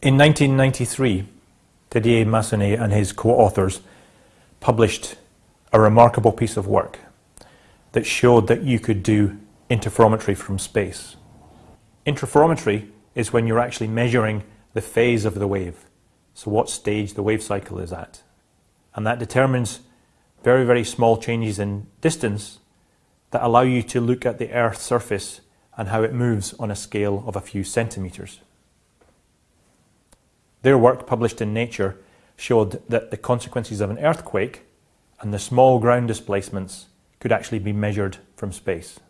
In 1993, Didier Massonnet and his co-authors published a remarkable piece of work that showed that you could do interferometry from space. Interferometry is when you're actually measuring the phase of the wave, so what stage the wave cycle is at. And that determines very, very small changes in distance that allow you to look at the Earth's surface and how it moves on a scale of a few centimetres. Their work published in Nature showed that the consequences of an earthquake and the small ground displacements could actually be measured from space.